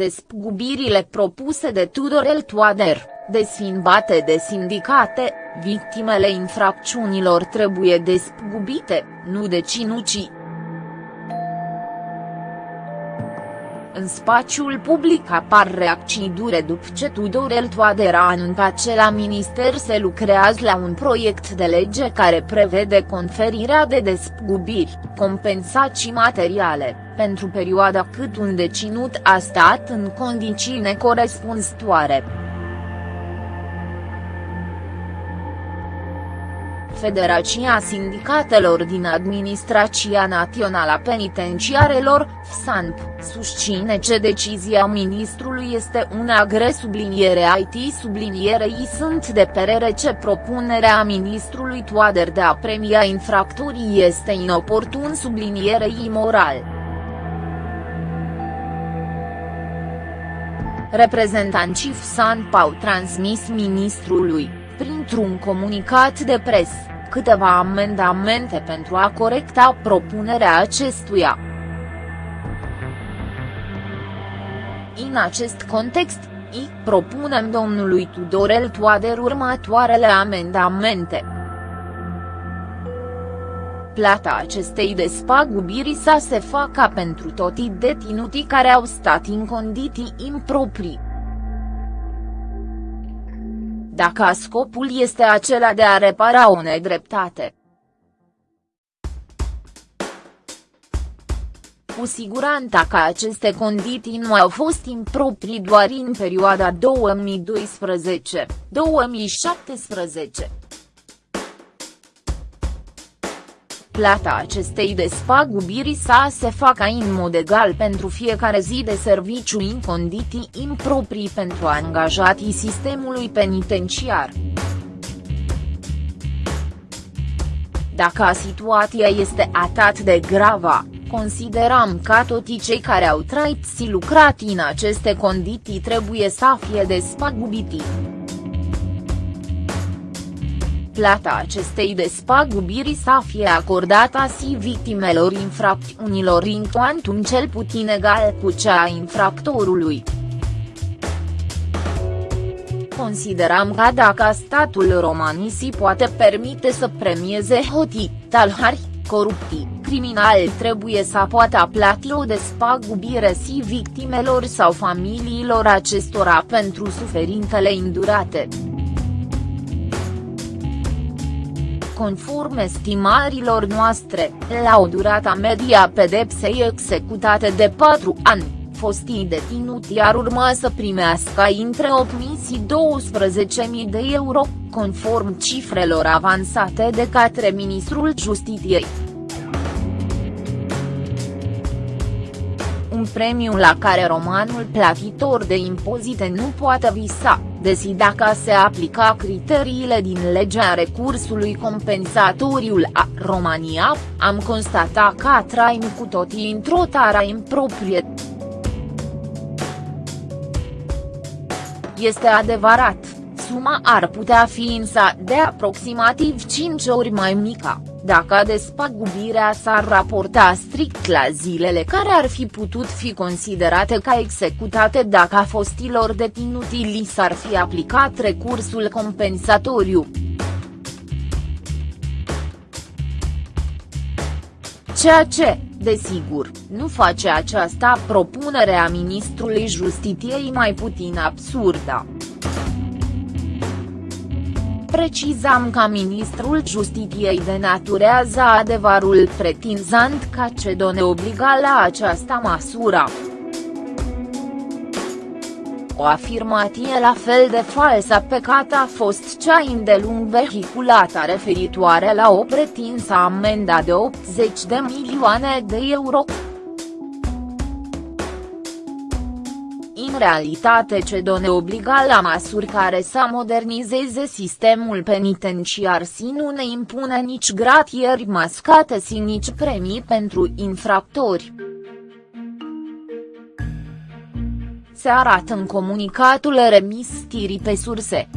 Despăgubirile propuse de Tudorel Toader, desfinbate de sindicate, victimele infracțiunilor trebuie despăgubite, nu deținuții. În spațiul public apar reacții dure după ce Tudorel Toader a anunțat că la minister se lucrează la un proiect de lege care prevede conferirea de despăgubiri, compensații materiale, pentru perioada cât un deținut a stat în condiții necorespunzătoare. Federația Sindicatelor din Administrația Națională a Penitenciarelor, FSANP, susține că decizia ministrului este una gre subliniere IT sublinierei sunt de perere ce propunerea ministrului Toader de a premia infractorii este inoportun sublinierei imoral. Reprezentanții FSANP au transmis ministrului, printr-un comunicat de presă câteva amendamente pentru a corecta propunerea acestuia. În acest context, I propunem domnului Tudorel Toader următoarele amendamente. Plata acestei despagubiri să se facă pentru toți deținuții care au stat în condiții improprii dacă scopul este acela de a repara o nedreptate. Cu siguranță că aceste condiții nu au fost improprii doar în perioada 2012-2017. Plata acestei despagubiri sa se facă în mod egal pentru fiecare zi de serviciu în condiții improprii pentru angajatii sistemului penitenciar. Dacă situația este atât de gravă, considerăm că toți cei care au trăit și lucrat în aceste condiții trebuie să fie despagubiti plata acestei despagubiri să fie acordată și victimelor infracțiunilor în cuantum cel puțin egal cu cea a infractorului. Considerăm că dacă statul românii poate permite să premieze hotii, talhari, coruptii, criminali trebuie să poată plăti o despagubire și victimelor sau familiilor acestora pentru suferintele indurate. Conform estimărilor noastre, la o durată medie a pedepsei executate de 4 ani, fostii deținuti ar urma să primească între 8.000 și 12.000 de euro, conform cifrelor avansate de către Ministrul Justiției. Un premiu la care romanul plătitor de impozite nu poate visa desi dacă se aplica criteriile din legea recursului compensatoriu a România, am constatat că trăim cu toții într-o țară improprie. Este adevărat, suma ar putea fi însă de aproximativ 5 ori mai mică dacă despăgubirea s-ar raporta strict la zilele care ar fi putut fi considerate ca executate dacă fostilor deținuți li s-ar fi aplicat recursul compensatoriu. Ceea ce, desigur, nu face această propunere a ministrului Justiției mai puțin absurdă. Precizam ca ministrul justiției denaturează adevărul pretinzând ca Cedone obliga la această măsură. O afirmație la fel de falsă pe cât a fost cea îndelung vehiculată referitoare la o pretinsă amenda de 80 de milioane de euro. În realitate CEDO ne obliga la măsuri care să modernizeze sistemul penitenciar și nu ne impune nici gratieri mascate și nici premii pentru infractori. Se arată în comunicatul remis tirii pe surse.